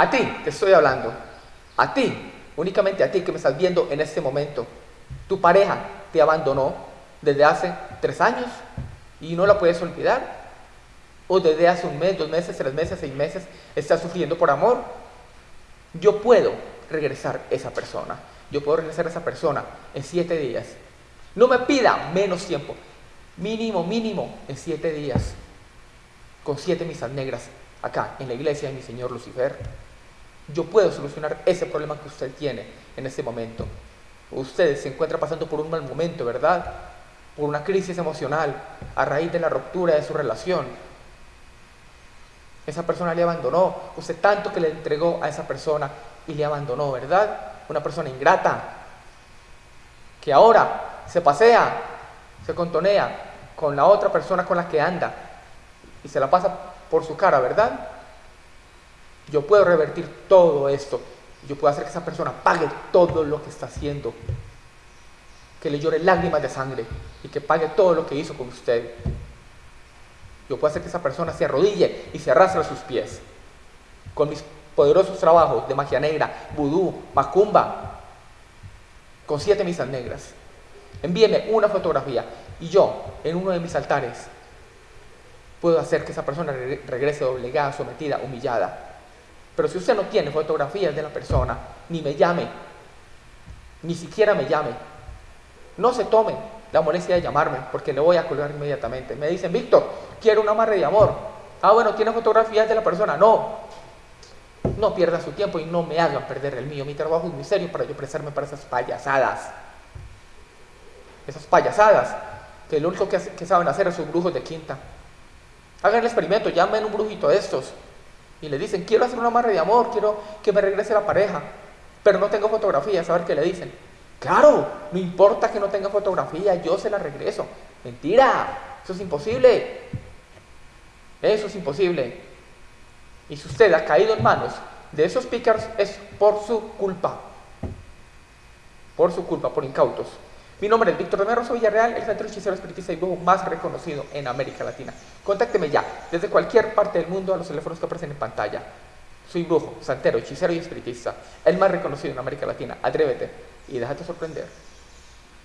A ti te estoy hablando. A ti, únicamente a ti que me estás viendo en este momento. Tu pareja te abandonó desde hace tres años y no la puedes olvidar. O desde hace un mes, dos meses, tres meses, seis meses, estás sufriendo por amor. Yo puedo regresar esa persona. Yo puedo regresar a esa persona en siete días. No me pida menos tiempo. Mínimo, mínimo, en siete días. Con siete misas negras acá, en la iglesia de mi Señor Lucifer. Yo puedo solucionar ese problema que usted tiene en este momento. Usted se encuentra pasando por un mal momento, ¿verdad? Por una crisis emocional a raíz de la ruptura de su relación. Esa persona le abandonó. Usted tanto que le entregó a esa persona y le abandonó, ¿verdad? Una persona ingrata que ahora se pasea, se contonea con la otra persona con la que anda y se la pasa por su cara, ¿verdad? Yo puedo revertir todo esto. Yo puedo hacer que esa persona pague todo lo que está haciendo. Que le llore lágrimas de sangre y que pague todo lo que hizo con usted. Yo puedo hacer que esa persona se arrodille y se arrastre a sus pies. Con mis poderosos trabajos de magia negra, vudú, macumba, con siete misas negras. Envíeme una fotografía y yo, en uno de mis altares, puedo hacer que esa persona regrese doblegada, sometida, humillada. Pero si usted no tiene fotografías de la persona, ni me llame, ni siquiera me llame, no se tome la molestia de llamarme, porque le voy a colgar inmediatamente. Me dicen, Víctor, quiero un amarre de amor. Ah, bueno, ¿tiene fotografías de la persona? No. No pierda su tiempo y no me hagan perder el mío. Mi trabajo es muy serio para yo prestarme para esas payasadas. Esas payasadas, que lo único que, que saben hacer es sus brujos de quinta. Hagan el experimento, llamen un brujito de estos y le dicen, quiero hacer un amarre de amor, quiero que me regrese la pareja, pero no tengo fotografías, a ver qué le dicen. Claro, no importa que no tenga fotografía, yo se la regreso. Mentira, eso es imposible. Eso es imposible. Y si usted ha caído en manos de esos pickers es por su culpa. Por su culpa, por incautos. Mi nombre es Víctor soy Villarreal, el centro hechicero espiritista y brujo más reconocido en América Latina. Contácteme ya, desde cualquier parte del mundo, a los teléfonos que aparecen en pantalla. Soy brujo, santero, hechicero y espiritista, el más reconocido en América Latina. Atrévete y déjate sorprender.